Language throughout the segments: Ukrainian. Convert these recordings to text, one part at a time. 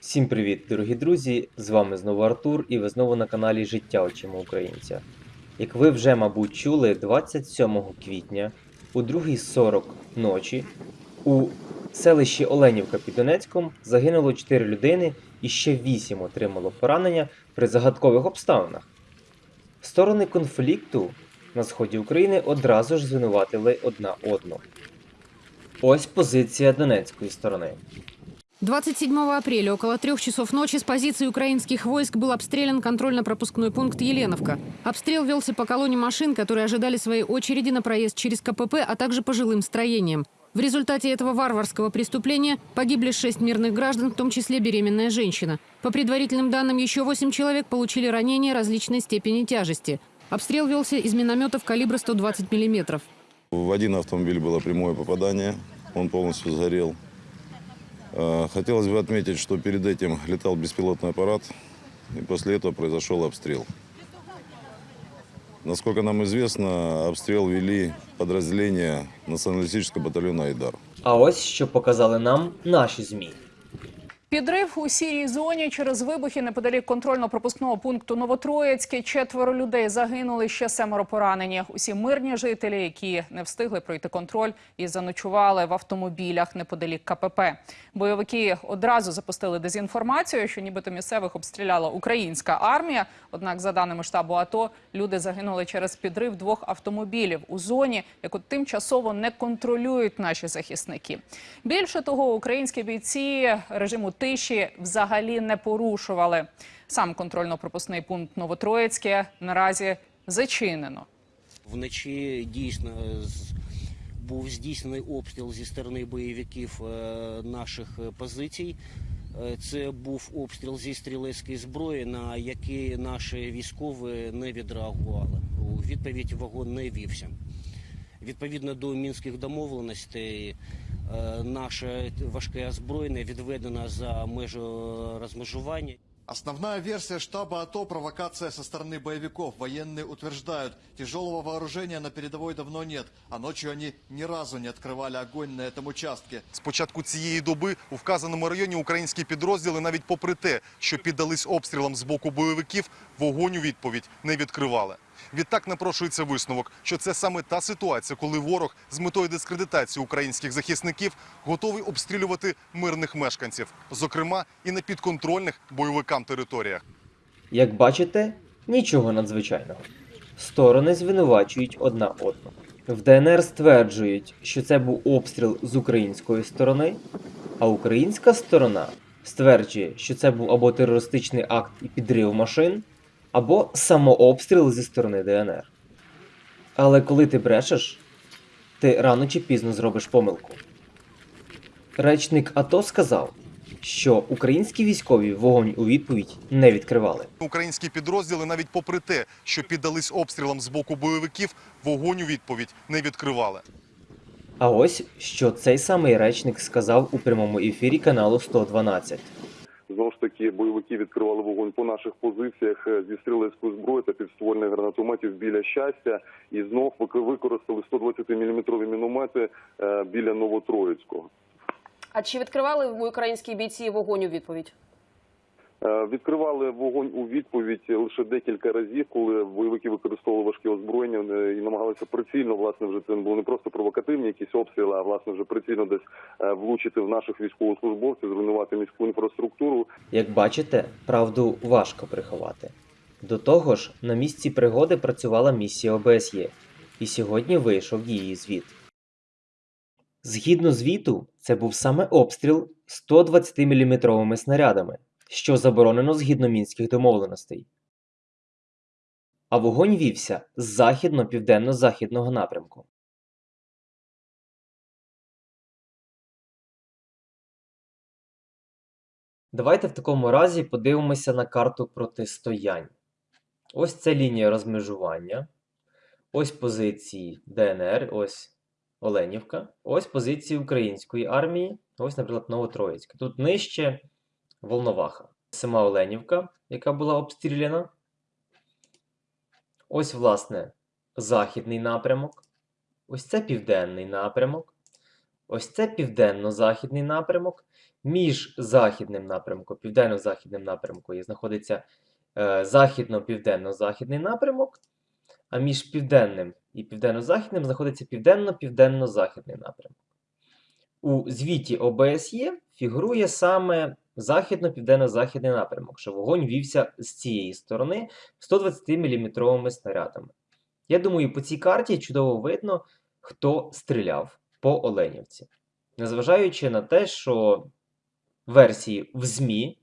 Всім привіт, дорогі друзі! З вами знову Артур, і ви знову на каналі Життя очима Українця. Як ви вже, мабуть, чули, 27 квітня у 2.40 ночі у селищі Оленівка під Донецьком загинуло 4 людини і ще 8 отримало поранення при загадкових обставинах. Сторони конфлікту на сході України одразу ж звинуватили одна одну. Ось позиція донецької сторони. 27 апреля около трех часов ночи с позиции украинских войск был обстрелян контрольно-пропускной пункт Еленовка. Обстрел велся по колонне машин, которые ожидали своей очереди на проезд через КПП, а также по жилым строениям. В результате этого варварского преступления погибли шесть мирных граждан, в том числе беременная женщина. По предварительным данным, еще восемь человек получили ранения различной степени тяжести. Обстрел велся из минометов калибра 120 миллиметров. В один автомобиль было прямое попадание, он полностью сгорел. Э, Хотелось бы отметить, что перед этим летал беспилотный аппарат, и после этого произошел обстрел. Насколько нам известно, обстрел вели подразделения националистического батальона «Айдар». А ось що показали нам наші ЗМІ. Підрив у сірій зоні через вибухи неподалік контрольно-пропускного пункту Новотроїцьке. Четверо людей загинули, ще семеро поранені. Усі мирні жителі, які не встигли пройти контроль і заночували в автомобілях неподалік КПП. Бойовики одразу запустили дезінформацію, що нібито місцевих обстріляла українська армія. Однак, за даними штабу АТО, люди загинули через підрив двох автомобілів у зоні, яку тимчасово не контролюють наші захисники. Більше того, українські бійці режиму тиші взагалі не порушували. Сам контрольно-пропускний пункт Новотроїцьке наразі зачинено. Вночі дійсно був здійснений обстріл зі сторони бойовиків е, наших позицій. Е, Це був обстріл зі стрілецької зброї, на який наші військові не відреагували. У відповідь вагон не вівся. Відповідно до мінських домовленостей, наше важке озброєння відведено за межі розмежування. Основная версия штаба АТО – провокация со стороны боевиков. Военные утверждают, тяжелого вооружения на передовой давно нет, а ночью они ни разу не открывали огонь на этом участке. З початку цієї доби у вказаному районі українські підрозділи, навіть попри те, що піддались обстрілам з боку бойовиків, вогонь у відповідь не відкривали. Відтак напрошується висновок, що це саме та ситуація, коли ворог з метою дискредитації українських захисників готовий обстрілювати мирних мешканців, зокрема і на підконтрольних бойовикам територіях. Як бачите, нічого надзвичайного. Сторони звинувачують одна одну. В ДНР стверджують, що це був обстріл з української сторони, а українська сторона стверджує, що це був або терористичний акт і підрив машин, або самообстріл зі сторони ДНР. Але коли ти брешеш, ти рано чи пізно зробиш помилку. Речник АТО сказав, що українські військові вогонь у відповідь не відкривали. Українські підрозділи, навіть попри те, що піддались обстрілам з боку бойовиків, вогонь у відповідь не відкривали. А ось що цей самий речник сказав у прямому ефірі каналу 112. Знову ж таки, бойовики відкривали вогонь по наших позиціях е, зі стрілецької зброї та підствольних гранатометів біля щастя, і знов вик- використали 120-мм міномети е, біля Новотроїцького. А чи відкривали українські бійці вогонь у відповідь? Е, Відкривали вогонь у відповідь лише декілька разів, коли бойовики використовували важке озброєння е, і намагалися прицільно, власне, вже це були не просто провокативні якісь обстріли, а власне вже прицільно десь е, влучити в наших військовослужбовців, зруйнувати міську інфраструктуру. Як бачите, правду важко приховати. До того ж, на місці пригоди працювала місія ОБСЄ, і сьогодні вийшов її звіт. Згідно звіту, це був саме обстріл 120-мм снарядами, що заборонено згідно мінських домовленостей. А вогонь вівся з західно-південно-західного напрямку. Давайте в такому разі подивимося на карту протистоянь. Ось це лінія розмежування. Ось позиції ДНР, ось Оленівка. Ось позиції української армії. Ось, наприклад, Новотроїцька. Тут нижче Волноваха. Сама Оленівка, яка була обстріляна. Ось, власне, західний напрямок. Ось це південний напрямок. Ось це південно-західний напрямок. Між західним напрямком, південно-західним напрямком знаходиться е, західно-південно-західний напрямок, а між південним і південно-західним знаходиться південно-південно-західний напрямок. У звіті ОБСЄ фігурує саме західно-південно-західний напрямок, що вогонь вівся з цієї сторони 120-мм снарядами. Я думаю, по цій карті чудово видно, хто стріляв по Оленівці. Незважаючи на те, що версії в ЗМІ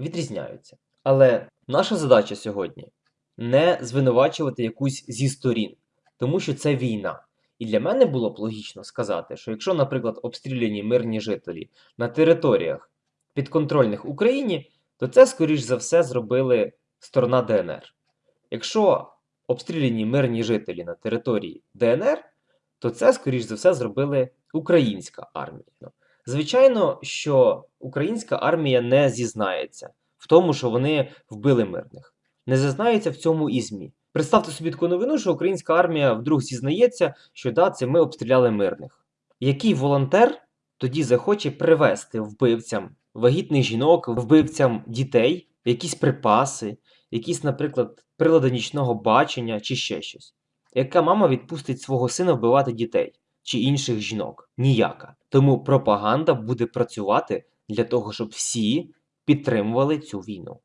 відрізняються. Але наша задача сьогодні не звинувачувати якусь зі сторін, тому що це війна. І для мене було б логічно сказати, що якщо, наприклад, обстріляні мирні жителі на територіях підконтрольних Україні, то це, скоріш за все, зробили сторона ДНР. Якщо обстріляні мирні жителі на території ДНР, то це, скоріш за все, зробили українська армія. Звичайно, що українська армія не зізнається в тому, що вони вбили мирних. Не зізнається в цьому і ЗМІ. Представте собі таку новину, що українська армія вдруг зізнається, що да, це ми обстріляли мирних. Який волонтер тоді захоче привезти вбивцям вагітних жінок, вбивцям дітей, якісь припаси, якісь, наприклад, прилади нічного бачення чи ще щось? Яка мама відпустить свого сина вбивати дітей чи інших жінок? Ніяка. Тому пропаганда буде працювати для того, щоб всі підтримували цю війну.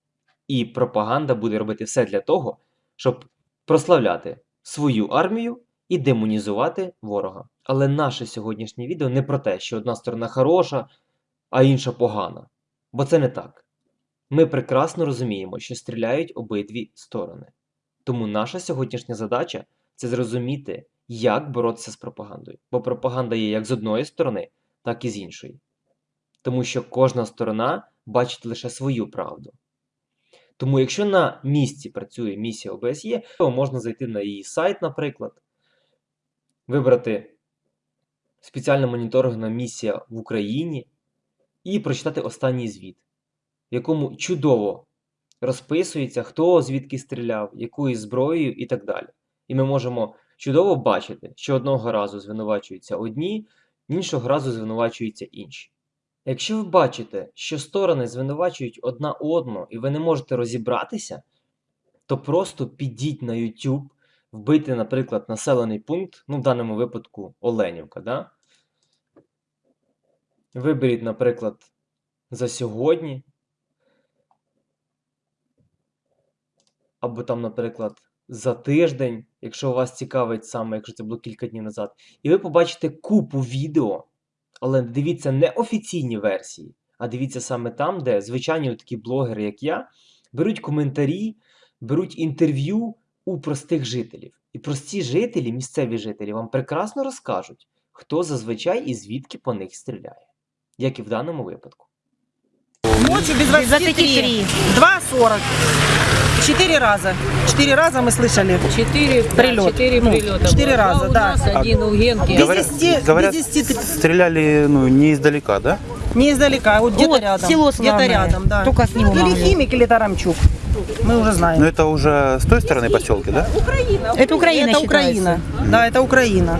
І пропаганда буде робити все для того, щоб прославляти свою армію і демонізувати ворога. Але наше сьогоднішнє відео не про те, що одна сторона хороша, а інша погана. Бо це не так. Ми прекрасно розуміємо, що стріляють обидві сторони. Тому наша сьогоднішня задача це зрозуміти, як боротися з пропагандою. Бо пропаганда є як з одної сторони, так і з іншої. Тому що кожна сторона бачить лише свою правду. Тому, якщо на місці працює місія ОБСЄ, то можна зайти на її сайт, наприклад, вибрати спеціальна моніторингна місія в Україні і прочитати останній звіт, в якому чудово розписується, хто звідки стріляв, якою зброєю і так далі. І ми можемо чудово бачити, що одного разу звинувачуються одні, іншого разу звинувачуються інші. Якщо ви бачите, що сторони звинувачують одна одну, і ви не можете розібратися, то просто підіть на YouTube, вбийте, наприклад, населений пункт, ну в даному випадку Оленівка. Да? Виберіть, наприклад, за сьогодні. Або там, наприклад, за тиждень, якщо вас цікавить саме, якщо це було кілька днів назад, і ви побачите купу відео. Але дивіться не офіційні версії, а дивіться саме там, де звичайні такі блогери, як я, беруть коментарі, беруть інтерв'ю у простих жителів. І прості жителі, місцеві жителі, вам прекрасно розкажуть, хто зазвичай і звідки по них стріляє, як і в даному випадку. Ночью без 23. 2.40. Четыре раза. Четыре раза мы слышали. Четыре Прилет. Четыре Ну, прилета. четыре раза, да. нас, один у Генки. Говорят- 10, говорят, без 10 Стреляли ну, не издалека, да? не издалека, а вот где-то Вот, рядом. село где-то рядом, да. Только с него Или могли. химик, или тарамчук. Мы уже знаем. Но это уже с той стороны поселки, да? Это Украина это Украина. Да, это Украина.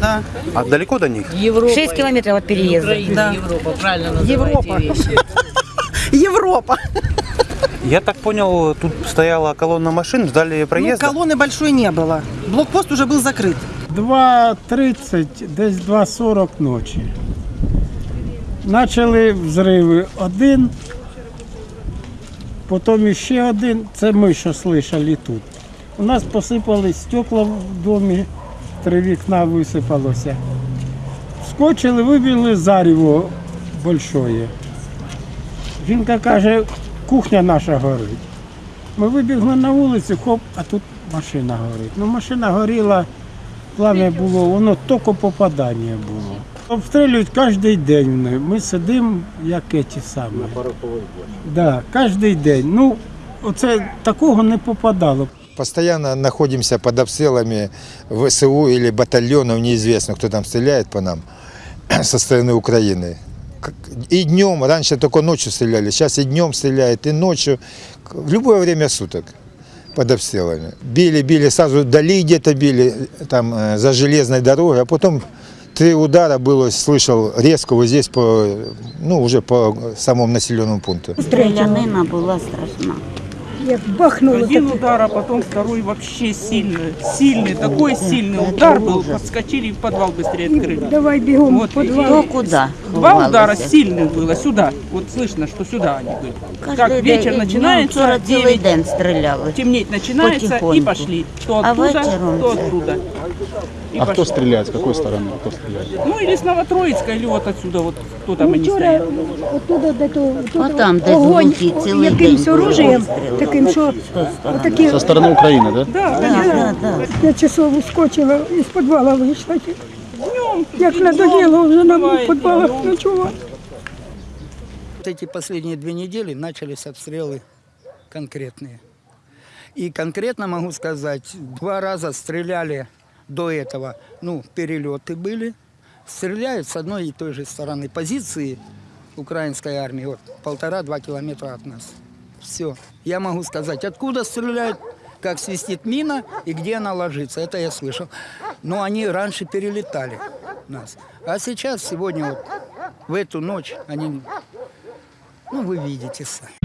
Да. А далеко до них? Европа. 6 километров от переезда. Украина, Да. Европа, правильно называете Европа. вещи. Европа. Я так понял, тут стояла колонна машин, ждали Ну, проезда. колонны большой не было. Блокпост уже был закрыт. 2.30, десь 2.40 ночі. Почали взриви один, потім ще один. Це ми що слышали тут. У нас посипались стекла в домі, три вікна висипалося. Скочили, вибігли заріво большое. Жінка каже, кухня наша горить. Ми вибігли на вулицю, хоп, а тут машина горить. Ну, машина горіла, плам'я було, воно тільки попадання було. Обстрілюють кожен день. вони. Ми сидимо, як ті самі. Да, кожен день. Ну, оце такого не попадало. Постоянно находимся под обстрелами ВСУ или батальонов, неизвестно, кто там стреляет по нам со стороны Украины. И днем, раньше только ночью стреляли, сейчас и днем стреляют, и ночью, в любое время суток под обстрелами. Били, били, сразу вдали где-то били, там, э, за железной дорогой, а потом Три удара было, слышал резко вот здесь, по, ну, уже по самому населенному пункту. Стрілянина була страшна. Як бахнуло. Один удар, а потом второй вообще сильный. Сильный, такой сильный удар был. Подскочили и в подвал быстрее открыли. Давай бігом Вот, в подвал. Хто куди? Два ховалися? удара сильных было сюда. Вот слышно, что сюда они были. Кожний Как день, вечер ну, начинается, Вчора цілий 9, день стріляли. темнеть начинается и Потихоньку. пошли. То А оттуда, вечером то це- оттуда. И А кто пошли. стреляет? С какой стороны? Кто стреляет? Ну или с Новотроицка, или вот отсюда, вот кто там Ну, они вчора стоят. оттуда де то, А там десь огонь глухі цілий якимсь день були оружием, обстріли. таким, що З тої сторони. отакі Со стороны Украины, да? Да, Да, да, да. Я часов ускочила із підвала вийшла. Як надоело вже нам в підвалах ночувати. Вот эти последние две недели начались обстрелы конкретные. И конкретно могу сказать, два раза стреляли до этого, ну, перелеты были. Стреляют с одной и той же стороны позиции украинской армии, вот полтора-два километра от нас. Все. Я могу сказать, откуда стреляют, как свистит мина и где она ложится. Это я слышал. Но они раньше перелетали нас. А сейчас, сегодня, вот, в эту ночь, они, ну, вы видите сами.